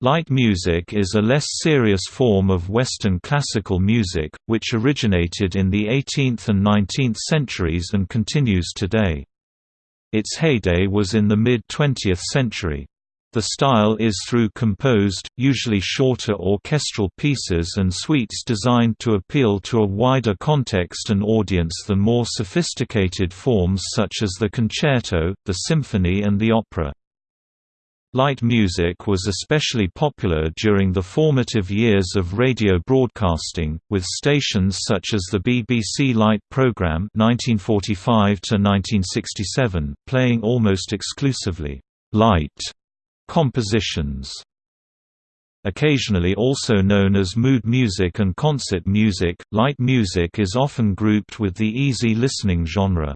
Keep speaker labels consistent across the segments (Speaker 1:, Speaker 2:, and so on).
Speaker 1: Light music is a less serious form of Western classical music, which originated in the 18th and 19th centuries and continues today. Its heyday was in the mid-20th century. The style is through composed, usually shorter orchestral pieces and suites designed to appeal to a wider context and audience than more sophisticated forms such as the concerto, the symphony and the opera. Light music was especially popular during the formative years of radio broadcasting, with stations such as the BBC Light programme (1945–1967) playing almost exclusively light compositions. Occasionally also known as mood music and concert music, light music is often grouped with the easy listening genre.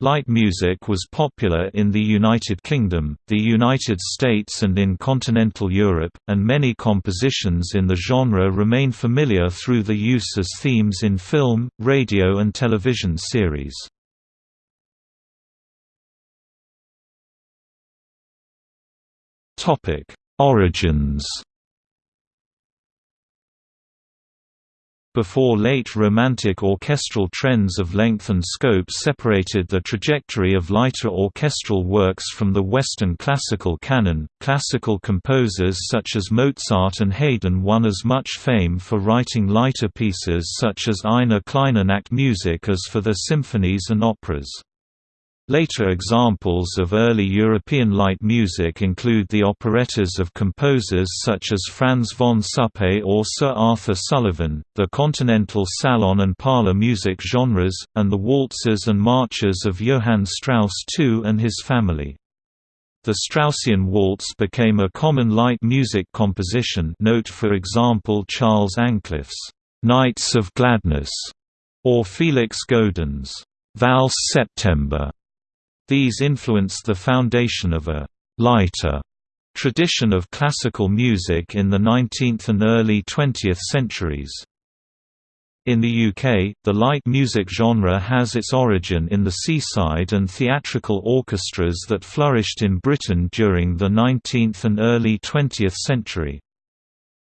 Speaker 1: Light music was popular in the United Kingdom, the United States and in continental Europe, and many compositions in the genre remain familiar through the use as themes in film, radio and television series. Origins Before late Romantic orchestral trends of length and scope separated the trajectory of lighter orchestral works from the Western classical canon, classical composers such as Mozart and Haydn won as much fame for writing lighter pieces such as Eine kleine music as for their symphonies and operas. Later examples of early European light music include the operettas of composers such as Franz von Suppe or Sir Arthur Sullivan, the continental salon and parlor music genres, and the waltzes and marches of Johann Strauss II and his family. The Straussian waltz became a common light music composition note for example Charles Ancliffe's «Nights of Gladness» or Felix Godin's «Valse September» These influenced the foundation of a «lighter» tradition of classical music in the 19th and early 20th centuries. In the UK, the light music genre has its origin in the seaside and theatrical orchestras that flourished in Britain during the 19th and early 20th century.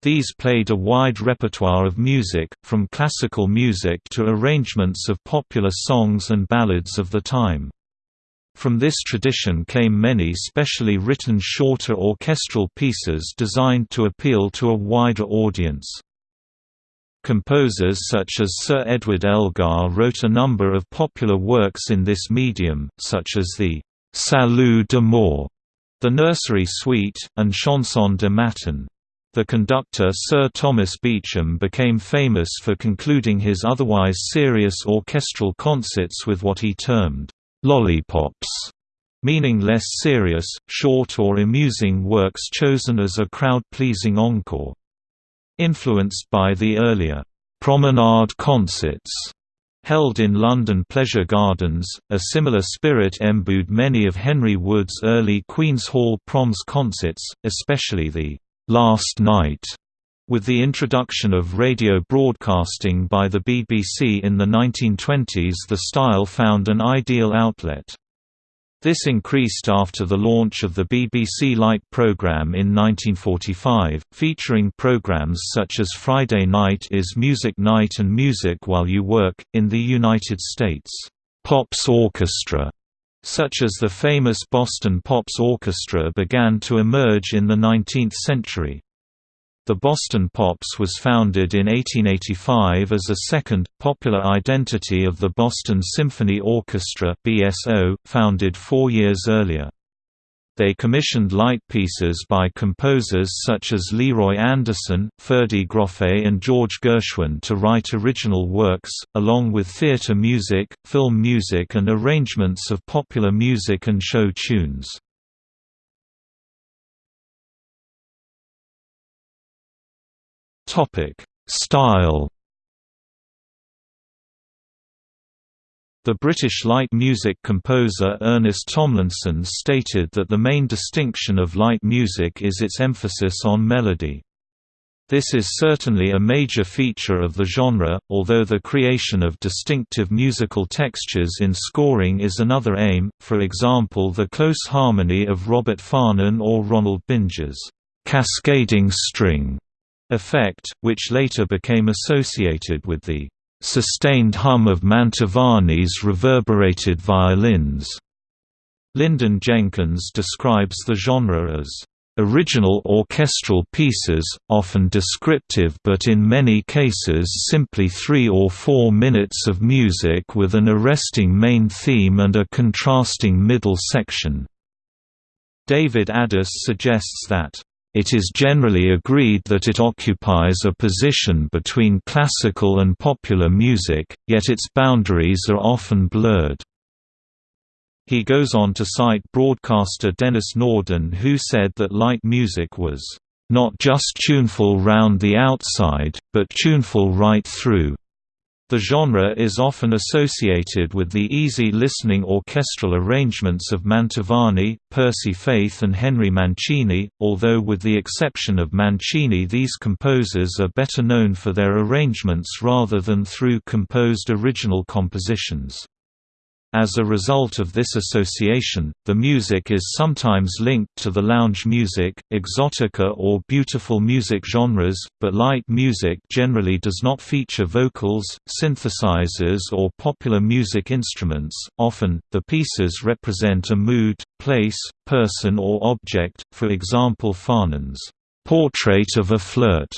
Speaker 1: These played a wide repertoire of music, from classical music to arrangements of popular songs and ballads of the time. From this tradition came many specially written shorter orchestral pieces designed to appeal to a wider audience. Composers such as Sir Edward Elgar wrote a number of popular works in this medium, such as the «Salut d'amour», the Nursery Suite, and Chanson de Matin. The conductor Sir Thomas Beecham became famous for concluding his otherwise serious orchestral concerts with what he termed lollipops, meaning less serious, short or amusing works chosen as a crowd-pleasing encore. Influenced by the earlier promenade concerts held in London Pleasure Gardens, a similar spirit imbued many of Henry Wood's early Queen's Hall Proms concerts, especially the «Last Night» With the introduction of radio broadcasting by the BBC in the 1920s the style found an ideal outlet. This increased after the launch of the BBC Light programme in 1945, featuring programmes such as Friday Night is Music Night and Music While You Work. In the United States, Pops Orchestra, such as the famous Boston Pops Orchestra, began to emerge in the 19th century. The Boston Pops was founded in 1885 as a second, popular identity of the Boston Symphony Orchestra BSO, founded four years earlier. They commissioned light pieces by composers such as Leroy Anderson, Ferdi Grofé and George Gershwin to write original works, along with theatre music, film music and arrangements of popular music and show tunes. Topic: Style. The British light music composer Ernest Tomlinson stated that the main distinction of light music is its emphasis on melody. This is certainly a major feature of the genre, although the creation of distinctive musical textures in scoring is another aim, for example the close harmony of Robert Farnon or Ronald Binge's cascading string effect, which later became associated with the sustained hum of Mantovani's reverberated violins. Lyndon Jenkins describes the genre as original orchestral pieces, often descriptive but in many cases simply three or four minutes of music with an arresting main theme and a contrasting middle section. David Ades suggests that it is generally agreed that it occupies a position between classical and popular music, yet its boundaries are often blurred. He goes on to cite broadcaster Denis Norden who said that light music was, "...not just tuneful round the outside, but tuneful right through." The genre is often associated with the easy-listening orchestral arrangements of Mantovani, Percy Faith and Henry Mancini, although with the exception of Mancini these composers are better known for their arrangements rather than through composed original compositions. As a result of this association, the music is sometimes linked to the lounge music, exotica or beautiful music genres, but light music generally does not feature vocals, synthesizers or popular music instruments. Often, the pieces represent a mood, place, person or object, for example Farnon's Portrait of a Flirt,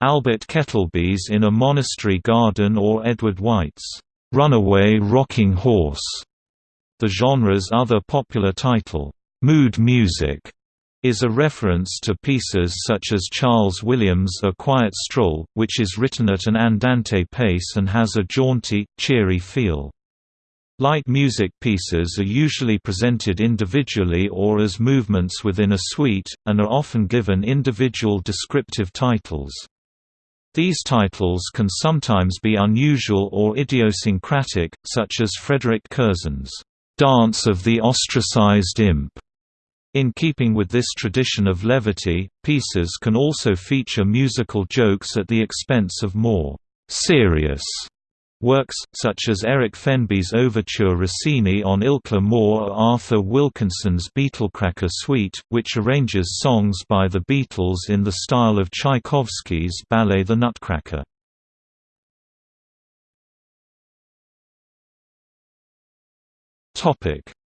Speaker 1: Albert Ketèlbey's In a Monastery Garden or Edward White's Runaway Rocking Horse. The genre's other popular title, mood music, is a reference to pieces such as Charles Williams' A Quiet Stroll, which is written at an andante pace and has a jaunty, cheery feel. Light music pieces are usually presented individually or as movements within a suite, and are often given individual descriptive titles. These titles can sometimes be unusual or idiosyncratic, such as Frederick Curzon's Dance of the Ostracized Imp. In keeping with this tradition of levity, pieces can also feature musical jokes at the expense of more serious Works, such as Eric Fenby's Overture Rossini on Ilkley Moor or Arthur Wilkinson's Beetlecracker Suite, which arranges songs by the Beatles in the style of Tchaikovsky's ballet The Nutcracker.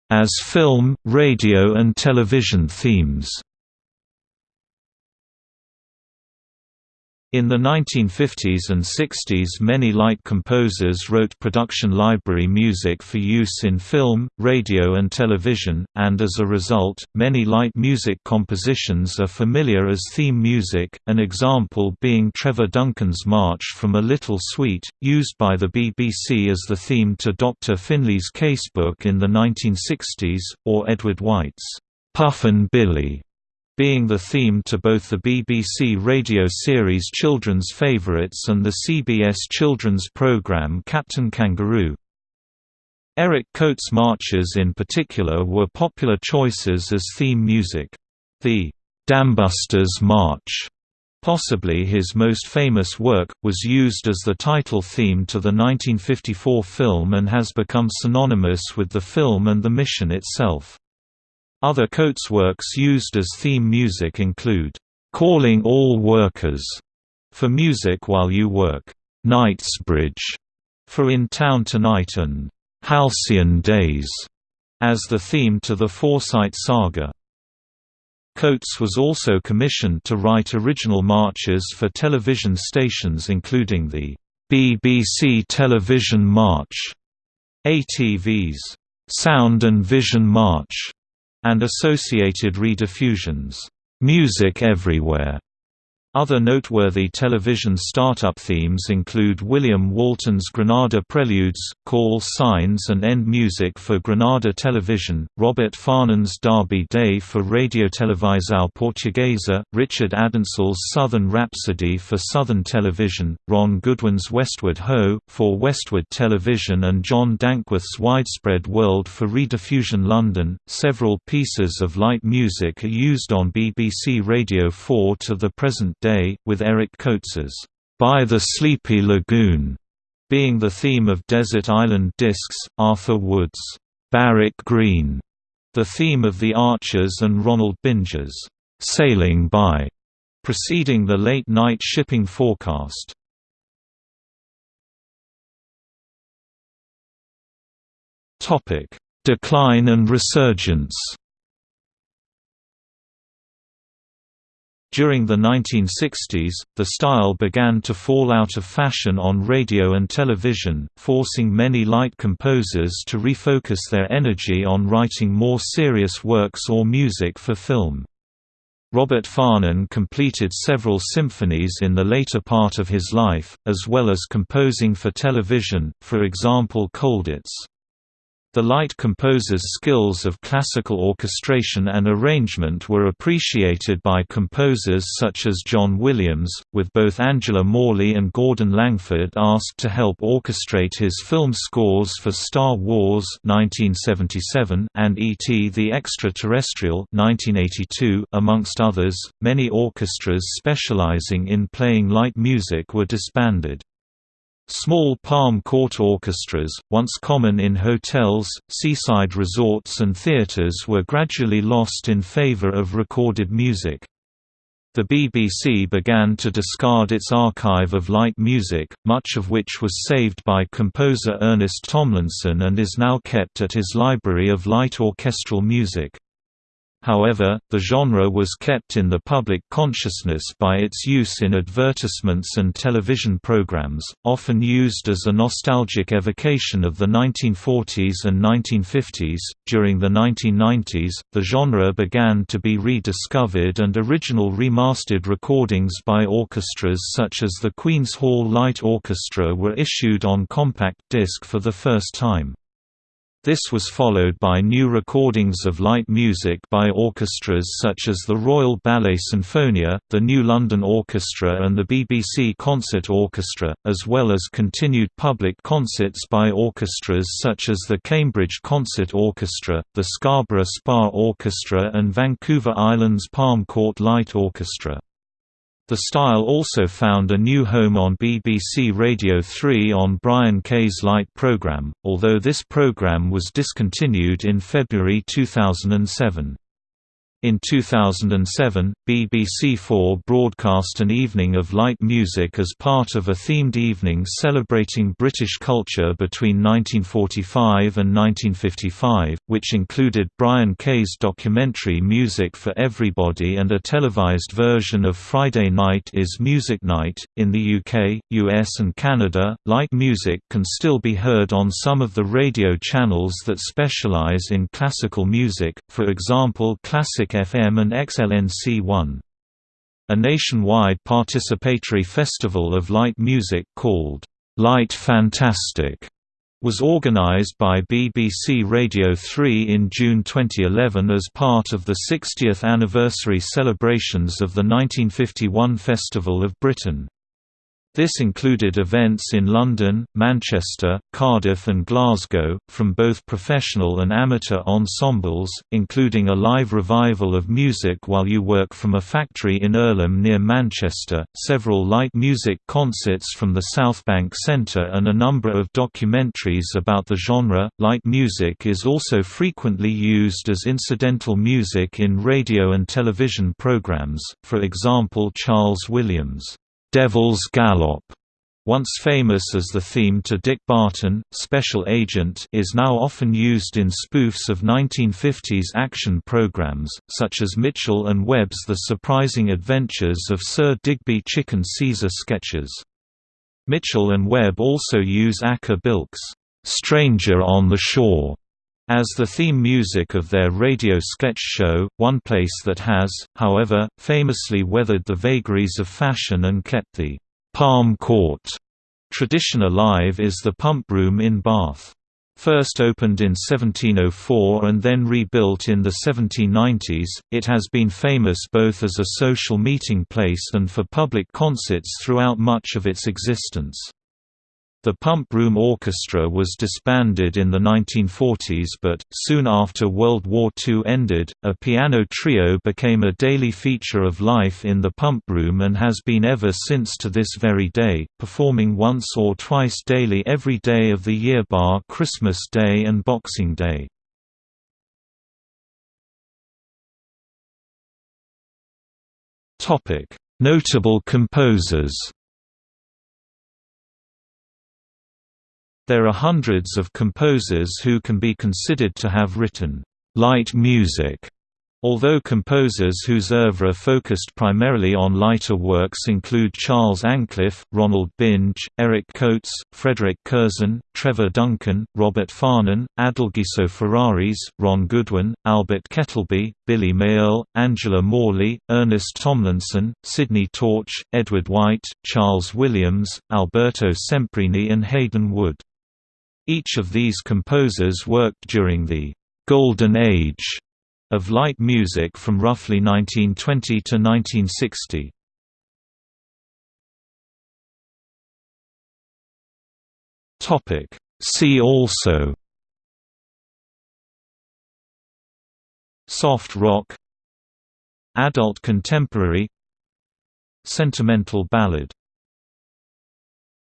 Speaker 1: As film, radio and television themes In the 1950s and 60s many light composers wrote production library music for use in film, radio and television, and as a result, many light music compositions are familiar as theme music, an example being Trevor Duncan's March from a Little Suite, used by the BBC as the theme to Dr. Finlay's Casebook in the 1960s, or Edward White's Puffin Billy being the theme to both the BBC radio series Children's Favourites and the CBS children's programme Captain Kangaroo. Eric Coates' marches in particular were popular choices as theme music. The Dambusters March, possibly his most famous work, was used as the title theme to the 1954 film and has become synonymous with the film and the mission itself. Other Coates works used as theme music include, "'Calling All Workers' for Music While You Work, "'Knightsbridge' for In Town Tonight and "'Halcyon Days' as the theme to the Forsyte Saga. Coates was also commissioned to write original marches for television stations including the BBC Television March, ATV's Sound and Vision March, and associated rediffusions, "'Music Everywhere' Other noteworthy television startup themes include William Walton's Granada Preludes, Call Signs and End Music for Granada Television, Robert Farnon's Derby Day for Radio Televisão Portuguesa, Richard Addinsell's Southern Rhapsody for Southern Television, Ron Goodwin's Westward Ho! for Westward Television and John Dankworth's Widespread World for Rediffusion London. Several pieces of light music are used on BBC Radio 4 to the present Day, with Eric Coates's By the Sleepy Lagoon being the theme of Desert Island Discs, Arthur Wood's Barwick Green, the theme of The Archers and Ronald Binge's Sailing By. preceding the late-night shipping forecast. Decline and resurgence During the 1960s, the style began to fall out of fashion on radio and television, forcing many light composers to refocus their energy on writing more serious works or music for film. Robert Farnon completed several symphonies in the later part of his life, as well as composing for television, for example Colditz. The light composer's skills of classical orchestration and arrangement were appreciated by composers such as John Williams, with both Angela Morley and Gordon Langford asked to help orchestrate his film scores for Star Wars 1977 and E.T. the Extraterrestrial 1982, amongst others. Many orchestras specializing in playing light music were disbanded. Small palm court orchestras, once common in hotels, seaside resorts and theaters were gradually lost in favor of recorded music. The BBC began to discard its archive of light music, much of which was saved by composer Ernest Tomlinson and is now kept at his Library of Light Orchestral Music. However, the genre was kept in the public consciousness by its use in advertisements and television programs, often used as a nostalgic evocation of the 1940s and 1950s. During the 1990s, the genre began to be rediscovered and original remastered recordings by orchestras such as the Queen's Hall Light Orchestra were issued on compact disc for the first time. This was followed by new recordings of light music by orchestras such as the Royal Ballet Sinfonia, the New London Orchestra and the BBC Concert Orchestra, as well as continued public concerts by orchestras such as the Cambridge Concert Orchestra, the Scarborough Spa Orchestra and Vancouver Island's Palm Court Light Orchestra. The style also found a new home on BBC Radio 3 on Brian Kay's Light programme, although this programme was discontinued in February 2007. In 2007, BBC4 broadcast an evening of light music as part of a themed evening celebrating British culture between 1945 and 1955, which included Brian Kay's documentary Music for Everybody and a televised version of Friday Night is Music Night. In the UK, US, and Canada, light music can still be heard on some of the radio channels that specialise in classical music, for example Classic FM and XLNC1. A nationwide participatory festival of light music called Light Fantastic was organized by BBC Radio 3 in June 2011 as part of the 60th anniversary celebrations of the 1951 Festival of Britain. This included events in London, Manchester, Cardiff and Glasgow, from both professional and amateur ensembles, including a live revival of Music While You Work from a factory in Irlam near Manchester, several light music concerts from the Southbank Centre and a number of documentaries about the genre. Light music is also frequently used as incidental music in radio and television programs, for example Charles Williams' Devil's Gallop, once famous as the theme to Dick Barton, Special Agent is now often used in spoofs of 1950s action programs, such as Mitchell and Webb's The Surprising Adventures of Sir Digby Chicken Caesar sketches. Mitchell and Webb also use Acker Bilk's "'Stranger on the Shore' as the theme music of their radio sketch show, one place that has, however, famously weathered the vagaries of fashion and kept the «Palm Court» tradition alive is the Pump Room in Bath. First opened in 1704 and then rebuilt in the 1790s, it has been famous both as a social meeting place and for public concerts throughout much of its existence. The Pump Room Orchestra was disbanded in the 1940s but, soon after World War II ended, a piano trio became a daily feature of life in the Pump Room and has been ever since to this very day, performing once or twice daily every day of the year bar Christmas Day and Boxing Day. Notable composers There are hundreds of composers who can be considered to have written light music Although composers whose oeuvre focused primarily on lighter works include Charles Ancliffe, Ronald Binge, Eric Coates, Frederick Curzon, Trevor Duncan, Robert Farnon, Adelgiso Ferraris, Ron Goodwin, Albert Ketèlbey, Billy Mayerl, Angela Morley, Ernest Tomlinson, Sidney Torch, Edward White, Charles Williams, Alberto Semprini and Haydn Wood. Each of these composers worked during the «Golden Age» of light music from roughly 1920 to 1960. Topic See also Soft rock Adult contemporary Sentimental ballad